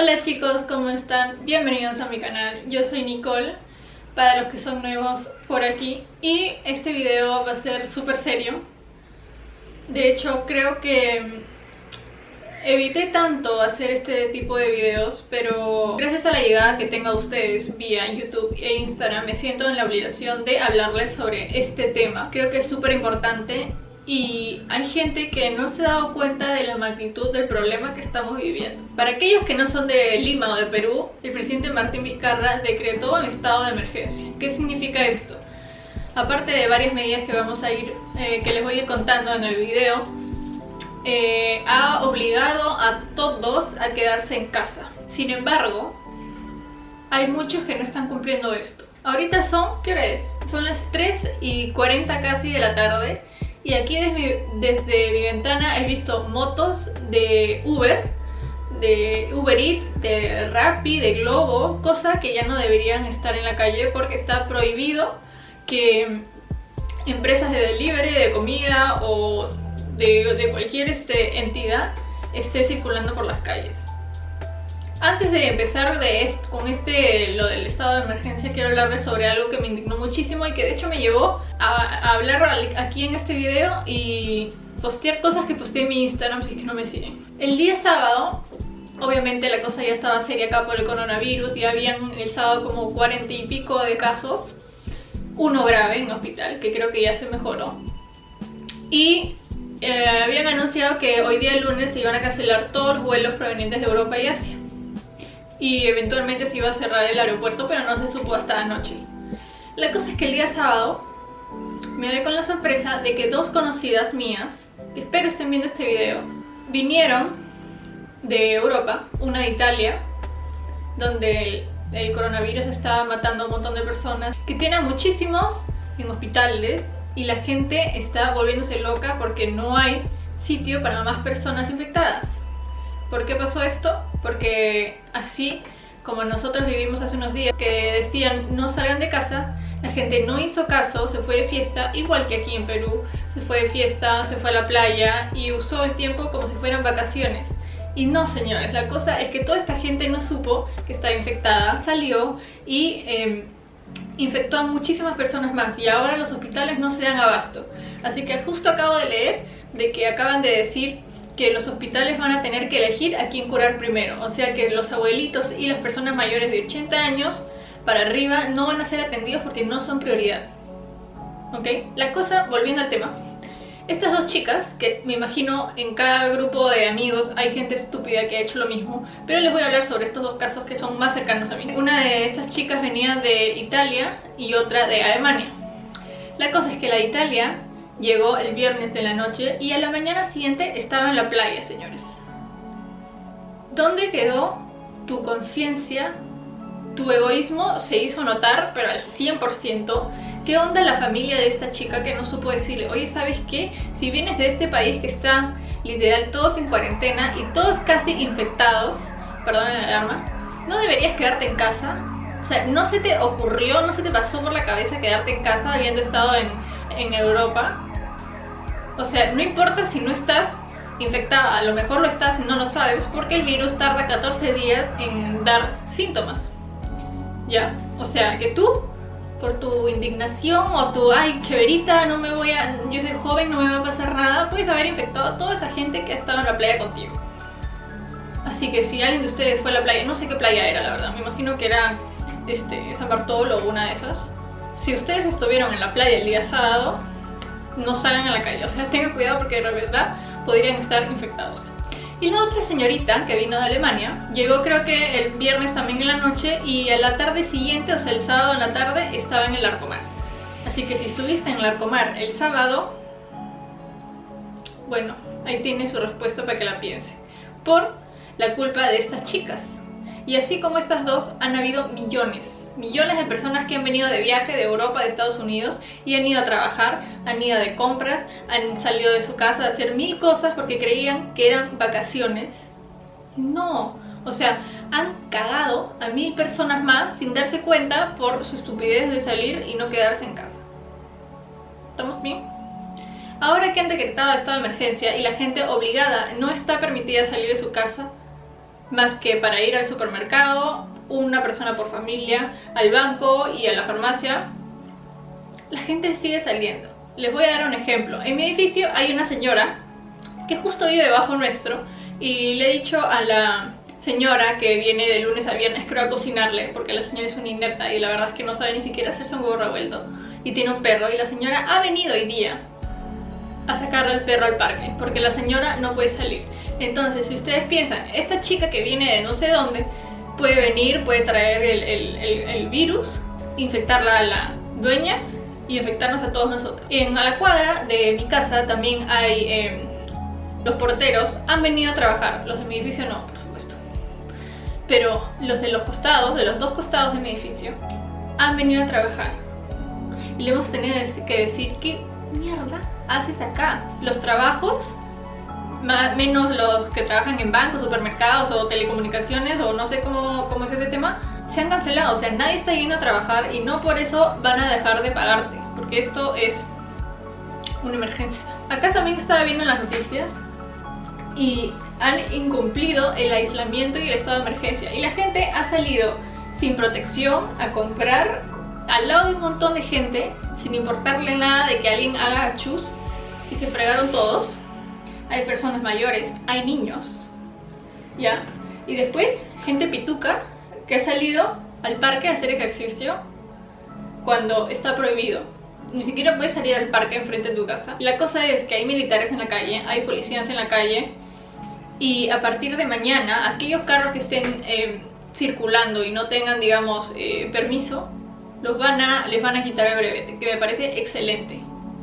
Hola chicos, ¿cómo están? Bienvenidos a mi canal, yo soy Nicole, para los que son nuevos por aquí. Y este video va a ser súper serio. De hecho creo que evité tanto hacer este tipo de videos pero gracias a la llegada que tengo a ustedes vía YouTube e Instagram me siento en la obligación de hablarles sobre este tema. Creo que es súper importante y hay gente que no se ha dado cuenta de la magnitud del problema que estamos viviendo. Para aquellos que no son de Lima o de Perú, el presidente Martín Vizcarra decretó un estado de emergencia. ¿Qué significa esto? Aparte de varias medidas que vamos a ir, eh, que les voy a ir contando en el video, eh, ha obligado a todos a quedarse en casa. Sin embargo, hay muchos que no están cumpliendo esto. Ahorita son, ¿qué hora es? Son las 3 y 40 casi de la tarde y aquí desde mi, ventana he visto motos de Uber, de Uber Eats, de Rappi, de Globo, cosa que ya no deberían estar en la calle porque está prohibido que empresas de delivery, de comida o de, cualquier este, entidad esté circulando por las calles. Antes de empezar de con este, lo del estado de emergencia, quiero hablarles sobre algo que me indignó muchísimo y que de hecho me llevó a, hablar aquí en este video y postear cosas que posteé en mi Instagram si es que no me siguen. El día sábado, obviamente la cosa ya estaba seria acá por el coronavirus y habían el sábado como cuarenta y pico de casos, uno grave en hospital, que creo que ya se mejoró. Y eh, habían anunciado que hoy día lunes se iban a cancelar todos los vuelos provenientes de Europa y Asia y eventualmente se iba a cerrar el aeropuerto, pero no se supo hasta anoche. La cosa es que el día sábado me doy con la sorpresa de que dos conocidas mías, espero estén viendo este video, vinieron de Europa, una de Italia, donde el, coronavirus estaba matando a un montón de personas, que tiene muchísimos en hospitales y la gente está volviéndose loca porque no hay sitio para más personas infectadas. ¿Por qué pasó esto? Porque así como nosotros vivimos hace unos días que decían no salgan de casa, la gente no hizo caso, se fue de fiesta, igual que aquí en Perú, se fue de fiesta, se fue a la playa y usó el tiempo como si fueran vacaciones. Y no señores, la cosa es que toda esta gente no supo que estaba infectada, salió y em, infectó a muchísimas personas más y ahora los hospitales no se dan abasto. Así que justo acabo de leer de que acaban de decir que los hospitales van a tener que elegir a quién curar primero. O sea que los abuelitos y las personas mayores de 80 años para arriba no van a ser atendidos porque no son prioridad. ¿Ok? La cosa, volviendo al tema. Estas dos chicas, que me imagino en cada grupo de amigos hay gente estúpida que ha hecho lo mismo, pero les voy a hablar sobre estos dos casos que son más cercanos a mí. Una de estas chicas venía de Italia y otra de Alemania. La cosa es que la de Italia Llegó el viernes de la noche y a la mañana siguiente estaba en la playa, señores. ¿Dónde quedó tu conciencia? Tu egoísmo se hizo notar, pero al 100%. ¿Qué onda la familia de esta chica que no supo decirle, oye, ¿sabes qué? Si vienes de este país que está literal todos en cuarentena y todos casi infectados, perdón la alarma, ¿no deberías quedarte en casa? O sea, ¿no se te ocurrió, no se te pasó por la cabeza quedarte en casa habiendo estado en, en Europa? O sea, no importa si no estás infectada, a lo mejor lo estás y no lo sabes porque el virus tarda 14 días en dar síntomas. ¿Ya? O sea, que tú, por tu indignación o tu, ay, cheverita, no me voy a, yo soy joven, no me va a pasar nada, puedes haber infectado a toda esa gente que ha estado en la playa contigo. Así que si alguien de ustedes fue a la playa, no sé qué playa era la verdad, me imagino que era este, San Bartolo o una de esas. Si ustedes estuvieron en la playa el día sábado, no salgan a la calle, o sea, tengan cuidado porque de verdad podrían estar infectados. Y la otra señorita que vino de Alemania llegó creo que el viernes también en la noche y a la tarde siguiente, o sea el sábado en la tarde, estaba en el Arcomar. Así que si estuviste en el Arcomar el sábado, bueno, ahí tiene su respuesta para que la piense. Por la culpa de estas chicas. Y así como estas dos, han habido millones, millones de personas que han venido de viaje de Europa, de Estados Unidos y han ido a trabajar, han ido de compras, han salido de su casa a hacer mil cosas porque creían que eran vacaciones. No, o sea, han cagado a mil personas más sin darse cuenta por su estupidez de salir y no quedarse en casa. ¿Estamos bien? Ahora que han decretado estado de emergencia y la gente obligada no está permitida salir de su casa, más que para ir al supermercado, una persona por familia, al banco y a la farmacia, la gente sigue saliendo. Les voy a dar un ejemplo. En mi edificio hay una señora que justo vive debajo nuestro y le he dicho a la señora que viene de lunes a viernes creo a cocinarle porque la señora es una inepta y la verdad es que no sabe ni siquiera hacerse un huevo revuelto y tiene un perro y la señora ha venido hoy día a sacarle al perro al parque porque la señora no puede salir entonces si ustedes piensan esta chica que viene de no sé dónde puede venir, puede traer el, virus infectarla a la dueña y infectarnos a todos nosotros. En a la cuadra de mi casa también hay em, los porteros han venido a trabajar. Los de mi edificio no, por supuesto. Pero los de los costados, de los dos costados de mi edificio han venido a trabajar. Y le hemos tenido que decir ¿qué mierda haces acá? Los trabajos, menos los que trabajan en bancos, supermercados o telecomunicaciones o no sé cómo, cómo es ese tema, se han cancelado, o sea, nadie está yendo a trabajar y no por eso van a dejar de pagarte, porque esto es una emergencia. Acá también estaba viendo en las noticias y han incumplido el aislamiento y el estado de emergencia y la gente ha salido sin protección a comprar al lado de un montón de gente sin importarle nada de que alguien haga chus y se fregaron todos. Personas mayores, hay niños, ¿ya? Y después, gente pituca que ha salido al parque a hacer ejercicio cuando está prohibido. Ni siquiera puedes salir al parque enfrente de tu casa. La cosa es que hay militares en la calle, hay policías en la calle y a partir de mañana, aquellos carros que estén eh, circulando y no tengan, digamos, eh, permiso, los van a, les van a quitar el brevete, que me parece excelente.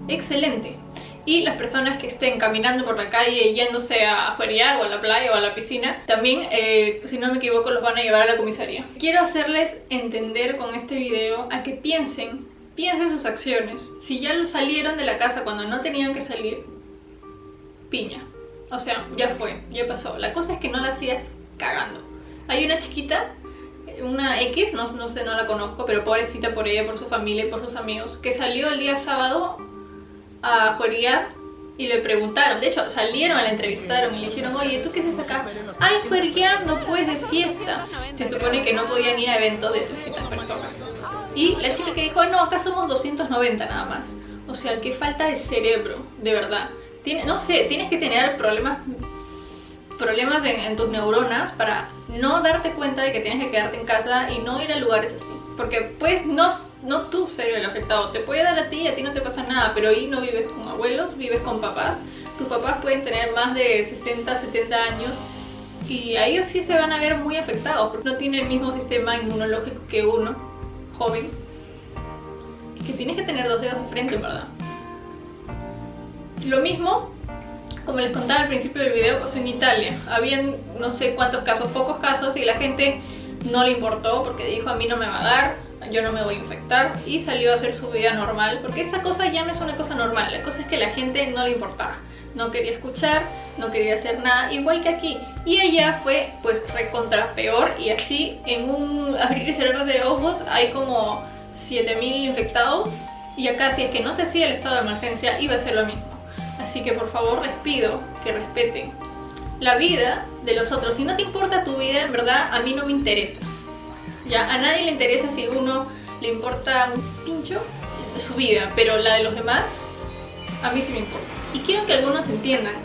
Excelente. Y las personas que estén caminando por la calle yéndose a feriar o a la playa o a la piscina, también, eh, si no me equivoco, los van a llevar a la comisaría. Quiero hacerles entender con este video a que piensen, piensen sus acciones. Si ya salieron de la casa cuando no tenían que salir, piña. O sea, ya fue, ya pasó. La cosa es que no la sigas cagando. Hay una chiquita una X, no, no sé, no la conozco, pero pobrecita por ella, por su familia y por sus amigos, que salió el día sábado a jueguear y le preguntaron, de hecho salieron, la entrevistaron y le dijeron, oye, ¿tú qué haces acá? Ay, juegueando pues de fiesta. Se supone que no podían ir a eventos de 300 personas. Y la chica que dijo, no, acá somos 290 nada más. O sea, qué falta de cerebro, de verdad. No sé, tienes que tener problemas problemas en, tus neuronas para no darte cuenta de que tienes que quedarte en casa y no ir a lugares así. Porque pues no, no tú ser el afectado, te puede dar a ti y a ti no te pasa nada, pero ahí no vives con abuelos, vives con papás. Tus papás pueden tener más de 60, 70 años y a ellos sí se van a ver muy afectados porque no tienen el mismo sistema inmunológico que uno, joven. Y que tienes que tener dos dedos de frente, ¿verdad? Lo mismo como les contaba al principio del video, pasó en Italia. Habían no sé cuántos casos, pocos casos, y la gente no le importó porque dijo a mí no me va a dar, yo no me voy a infectar, y salió a hacer su vida normal, porque esta cosa ya no es una cosa normal, la cosa es que la gente no le importaba. No quería escuchar, no quería hacer nada, igual que aquí. Y allá fue pues recontra peor y así en un abrir y cerrar de ojos hay como 7000 infectados y acá si es que no se hacía el estado de emergencia iba a ser lo mismo. Así que por favor les pido que respeten la vida de los otros. Si no te importa tu vida, en verdad, a mí no me interesa. Ya, a nadie le interesa si uno le importa un pincho su vida, pero la de los demás, a mí sí me importa. Y quiero que algunos entiendan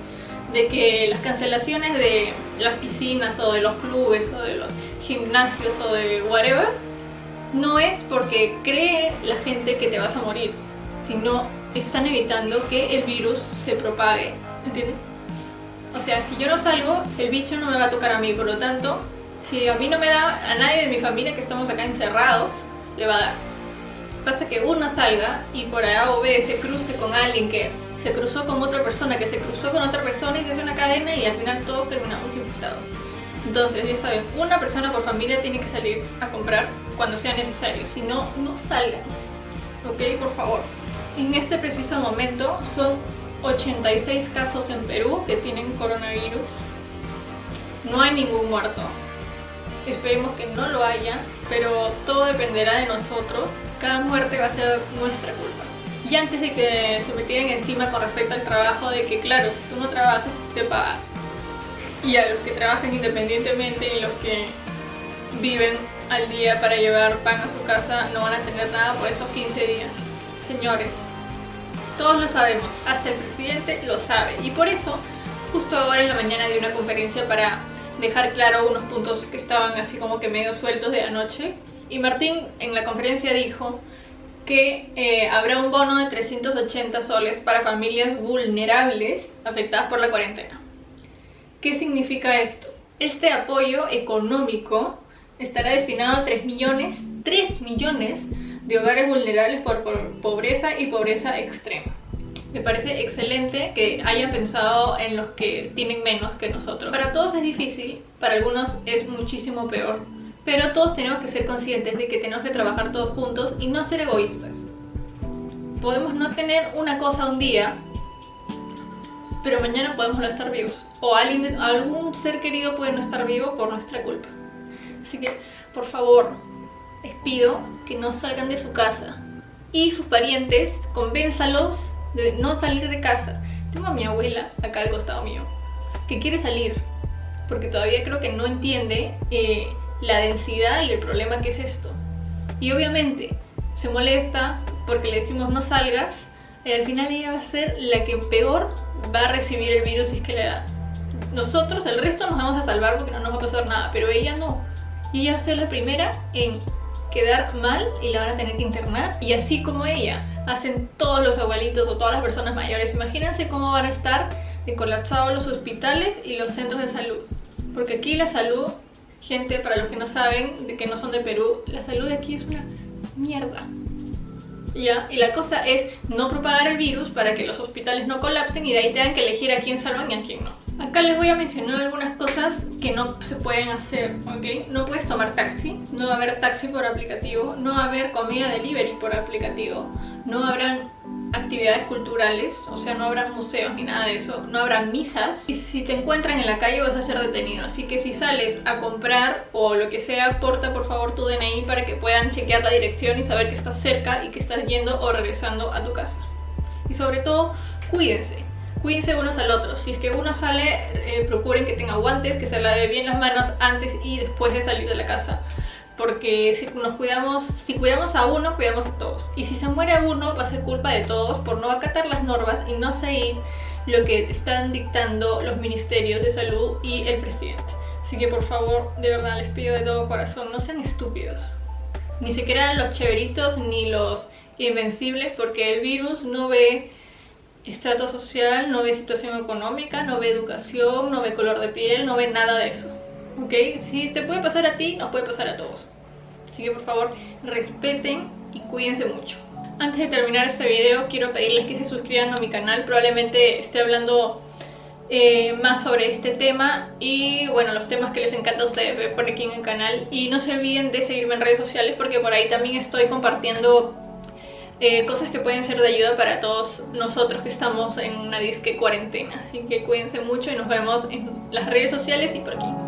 de que las cancelaciones de las piscinas o de los clubes o de los gimnasios o de whatever no es porque cree la gente que te vas a morir, sino están evitando que el virus se propague, ¿entiendes? O sea, si yo no salgo, el bicho no me va a tocar a mí, por lo tanto, si a mí no me da, a nadie de mi familia que estamos acá encerrados, le va a dar. Pasa que uno salga y por A o B se cruce con alguien que se cruzó con otra persona, que se cruzó con otra persona y se hace una cadena y al final todos terminamos infectados. Entonces, ya saben, una persona por familia tiene que salir a comprar cuando sea necesario, si no, no salgan. ¿Ok? Por favor. En este preciso momento son 86 casos en Perú que tienen coronavirus. No hay ningún muerto. Esperemos que no lo haya, pero todo dependerá de nosotros. Cada muerte va a ser nuestra culpa. Y antes de que se me tiren encima con respecto al trabajo, de que claro, si tú no trabajas, te pagas. y a los que trabajan independientemente y los que viven al día para llevar pan a su casa no van a tener nada por estos 15 días. Señores, todos lo sabemos, hasta el presidente lo sabe y por eso justo ahora en la mañana di una conferencia para dejar claro unos puntos que estaban así como que medio sueltos de anoche y Martín en la conferencia dijo que eh, habrá un bono de 380 soles para familias vulnerables afectadas por la cuarentena. ¿Qué significa esto? Este apoyo económico estará destinado a 3 millones, 3 millones de hogares vulnerables por, pobreza y pobreza extrema. Me parece excelente que hayan pensado en los que tienen menos que nosotros. Para todos es difícil, para algunos es muchísimo peor, pero todos tenemos que ser conscientes de que tenemos que trabajar todos juntos y no ser egoístas. Podemos no tener una cosa un día, pero mañana podemos no estar vivos. O alguien, algún ser querido puede no estar vivo por nuestra culpa. Así que, por favor, les pido que no salgan de su casa. Y sus parientes, convénzalos de no salir de casa. Tengo a mi abuela acá al costado mío, que quiere salir, porque todavía creo que no entiende eh, la densidad y el problema que es esto. Y obviamente se molesta porque le decimos no salgas, y al final ella va a ser la que peor va a recibir el virus si es que le da. Nosotros, el resto nos vamos a salvar porque no nos va a pasar nada, pero ella no. Y ella va a ser la primera en quedar mal y la van a tener que internar. Y así como ella, hacen todos los abuelitos o todas las personas mayores. Imagínense cómo van a estar de colapsados los hospitales y los centros de salud. Porque aquí la salud, gente, para los que no saben, de que no son de Perú, la salud de aquí es una mierda. ¿Ya? Y la cosa es no propagar el virus para que los hospitales no colapsen y de ahí tengan que elegir a quién salvan y a quién no. Acá les voy a mencionar algunas cosas que no se pueden hacer, ¿ok? No puedes tomar taxi, no va a haber taxi por aplicativo, no va a haber comida delivery por aplicativo, no habrán actividades culturales, o sea, no habrán museos ni nada de eso, no habrán misas y si te encuentran en la calle vas a ser detenido, así que si sales a comprar o lo que sea, porta por favor tu DNI para que puedan chequear la dirección y saber que estás cerca y que estás yendo o regresando a tu casa. Y sobre todo, cuídense, cuídense unos al otro. Si es que uno sale, eh, procuren que tenga guantes, que se lave bien las manos antes y después de salir de la casa. Porque si nos cuidamos, si cuidamos a uno, cuidamos a todos. Y si se muere uno, va a ser culpa de todos por no acatar las normas y no seguir lo que están dictando los ministerios de salud y el presidente. Así que por favor, de verdad les pido de todo corazón, no sean estúpidos. Ni crean los chéveritos ni los invencibles porque el virus no ve estrato social, no ve situación económica, no ve educación, no ve color de piel, no ve nada de eso. ¿Ok? Si te puede pasar a ti, nos puede pasar a todos. Así que por favor, respeten y cuídense mucho. Antes de terminar este video, quiero pedirles que se suscriban a mi canal. Probablemente esté hablando eh, más sobre este tema y bueno, los temas que les encanta a ustedes ver por aquí en el canal. Y no se olviden de seguirme en redes sociales porque por ahí también estoy compartiendo eh, cosas que pueden ser de ayuda para todos nosotros que estamos en una disque cuarentena. Así que cuídense mucho y nos vemos en las redes sociales y por aquí.